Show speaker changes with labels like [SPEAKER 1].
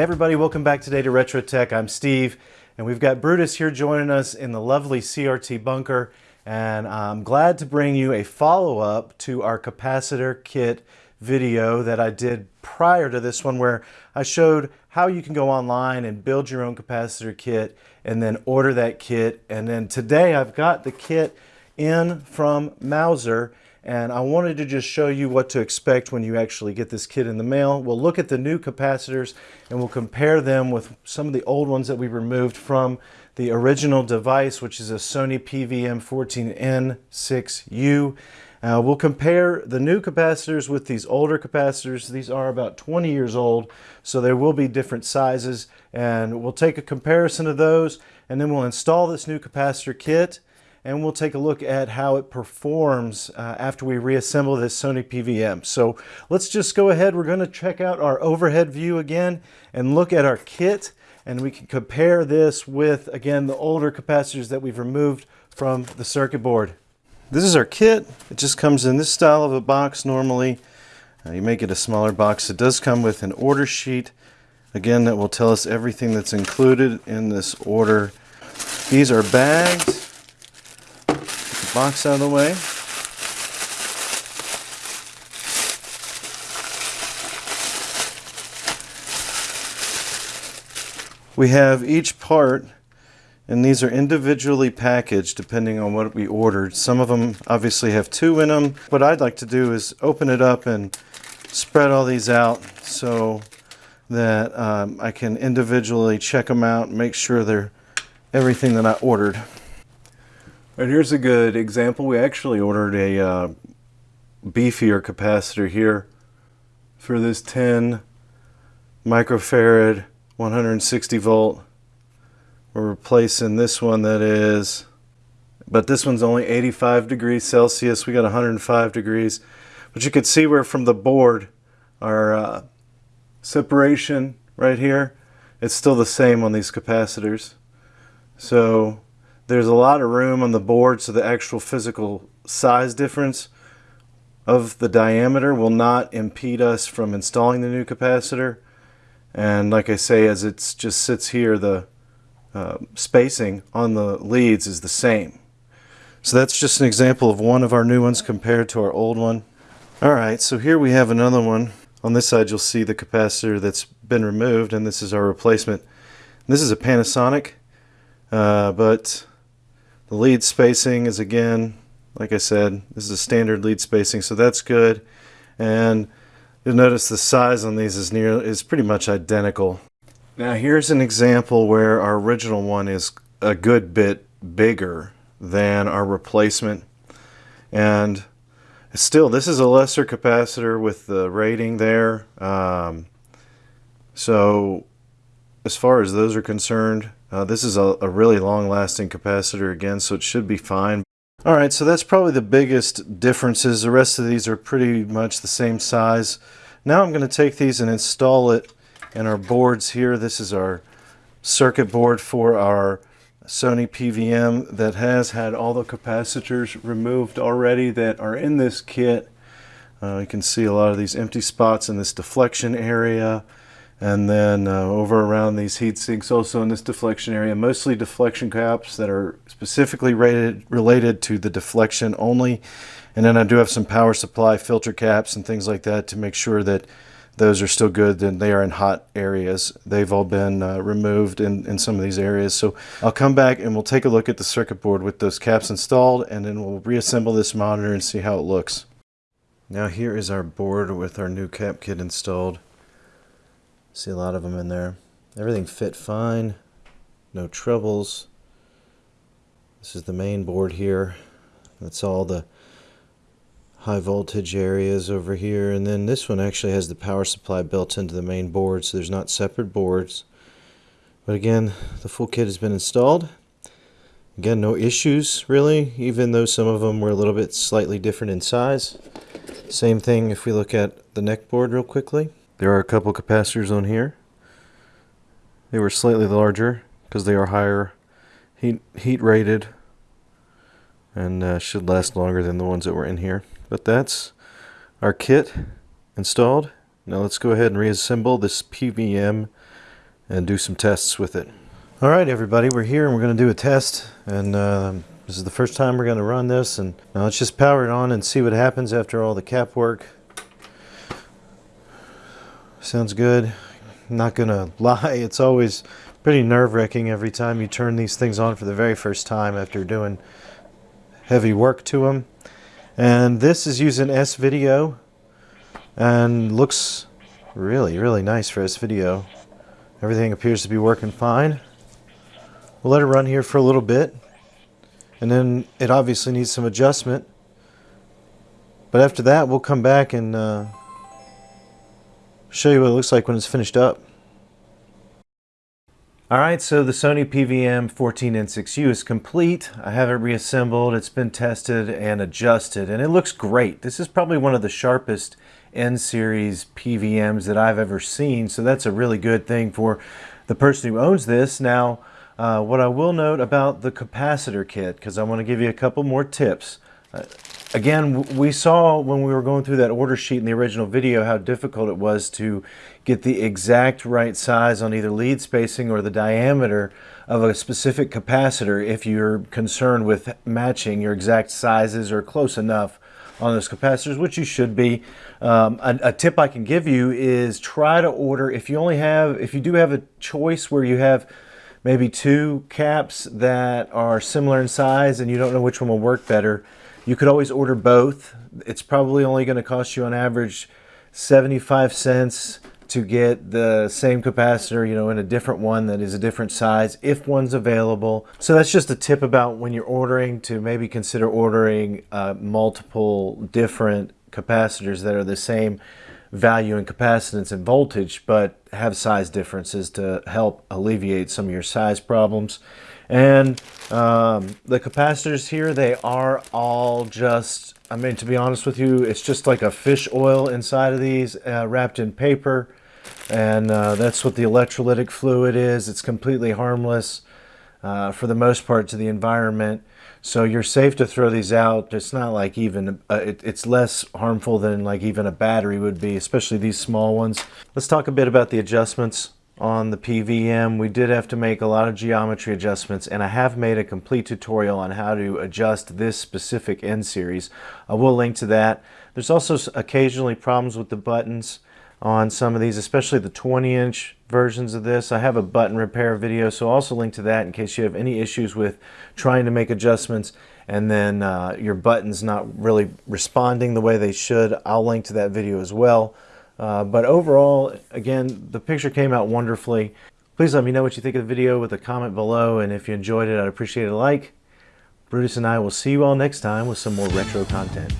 [SPEAKER 1] Hey everybody, welcome back today to Retro Tech. I'm Steve, and we've got Brutus here joining us in the lovely CRT bunker, and I'm glad to bring you a follow-up to our capacitor kit video that I did prior to this one where I showed how you can go online and build your own capacitor kit and then order that kit. And then today I've got the kit in from Mouser and I wanted to just show you what to expect when you actually get this kit in the mail. We'll look at the new capacitors and we'll compare them with some of the old ones that we removed from the original device, which is a Sony PVM14N6U. Uh, we'll compare the new capacitors with these older capacitors. These are about 20 years old, so there will be different sizes, and we'll take a comparison of those, and then we'll install this new capacitor kit, and we'll take a look at how it performs uh, after we reassemble this Sony PVM. So let's just go ahead. We're going to check out our overhead view again and look at our kit and we can compare this with, again, the older capacitors that we've removed from the circuit board. This is our kit. It just comes in this style of a box normally. Uh, you may get a smaller box. It does come with an order sheet. Again, that will tell us everything that's included in this order. These are bags box out of the way. We have each part and these are individually packaged depending on what we ordered. Some of them obviously have two in them. What I'd like to do is open it up and spread all these out so that um, I can individually check them out and make sure they're everything that I ordered. Right, here's a good example. We actually ordered a uh, beefier capacitor here for this 10 microfarad 160 volt. We're replacing this one that is, but this one's only 85 degrees Celsius. We got 105 degrees. But you can see where from the board our uh, separation right here, it's still the same on these capacitors. So there's a lot of room on the board so the actual physical size difference of the diameter will not impede us from installing the new capacitor. And like I say, as it just sits here, the uh, spacing on the leads is the same. So that's just an example of one of our new ones compared to our old one. Alright, so here we have another one. On this side you'll see the capacitor that's been removed and this is our replacement. This is a Panasonic, uh, but the lead spacing is again, like I said, this is a standard lead spacing, so that's good. And you'll notice the size on these is near is pretty much identical. Now here's an example where our original one is a good bit bigger than our replacement. And still, this is a lesser capacitor with the rating there. Um, so as far as those are concerned, uh, this is a, a really long-lasting capacitor again, so it should be fine. Alright, so that's probably the biggest differences. The rest of these are pretty much the same size. Now I'm going to take these and install it in our boards here. This is our circuit board for our Sony PVM that has had all the capacitors removed already that are in this kit. Uh, you can see a lot of these empty spots in this deflection area and then uh, over around these heat sinks also in this deflection area mostly deflection caps that are specifically rated, related to the deflection only. And then I do have some power supply filter caps and things like that to make sure that those are still good and they are in hot areas. They've all been uh, removed in, in some of these areas. So I'll come back and we'll take a look at the circuit board with those caps installed and then we'll reassemble this monitor and see how it looks. Now here is our board with our new cap kit installed See a lot of them in there. Everything fit fine. No troubles. This is the main board here. That's all the high voltage areas over here. And then this one actually has the power supply built into the main board, so there's not separate boards. But again, the full kit has been installed. Again, no issues really, even though some of them were a little bit slightly different in size. Same thing if we look at the neck board real quickly. There are a couple capacitors on here. They were slightly larger because they are higher heat, heat rated and uh, should last longer than the ones that were in here. But that's our kit installed. Now let's go ahead and reassemble this PVM and do some tests with it. All right, everybody, we're here and we're going to do a test. And um, this is the first time we're going to run this. And now let's just power it on and see what happens after all the cap work. Sounds good. not to lie, it's always pretty nerve-wracking every time you turn these things on for the very first time after doing heavy work to them. And this is using S-Video and looks really, really nice for S-Video. Everything appears to be working fine. We'll let it run here for a little bit. And then it obviously needs some adjustment. But after that, we'll come back and uh, show you what it looks like when it's finished up. Alright, so the Sony PVM 14N6U is complete. I have it reassembled, it's been tested and adjusted, and it looks great. This is probably one of the sharpest N-series PVMs that I've ever seen, so that's a really good thing for the person who owns this. Now, uh, what I will note about the capacitor kit, because I want to give you a couple more tips. Uh, again, we saw when we were going through that order sheet in the original video how difficult it was to get the exact right size on either lead spacing or the diameter of a specific capacitor if you're concerned with matching your exact sizes or close enough on those capacitors, which you should be. Um, a, a, tip I can give you is try to order, if you only have, if you do have a choice where you have maybe two caps that are similar in size and you don't know which one will work better, you could always order both. It's probably only going to cost you on average 75 cents to get the same capacitor, you know, in a different one that is a different size if one's available. So that's just a tip about when you're ordering to maybe consider ordering uh, multiple different capacitors that are the same value in capacitance and voltage but have size differences to help alleviate some of your size problems. And um, the capacitors here, they are all just, I mean, to be honest with you, it's just like a fish oil inside of these uh, wrapped in paper. And uh, that's what the electrolytic fluid is. It's completely harmless uh, for the most part to the environment. So you're safe to throw these out. It's not like even, uh, it, it's less harmful than like even a battery would be, especially these small ones. Let's talk a bit about the adjustments on the PVM. We did have to make a lot of geometry adjustments and I have made a complete tutorial on how to adjust this specific N series. I will link to that. There's also occasionally problems with the buttons on some of these, especially the 20 inch versions of this. I have a button repair video, so I'll also link to that in case you have any issues with trying to make adjustments and then uh, your buttons not really responding the way they should. I'll link to that video as well. Uh, but overall, again, the picture came out wonderfully. Please let me know what you think of the video with a comment below, and if you enjoyed it, I'd appreciate a like. Brutus and I will see you all next time with some more retro content.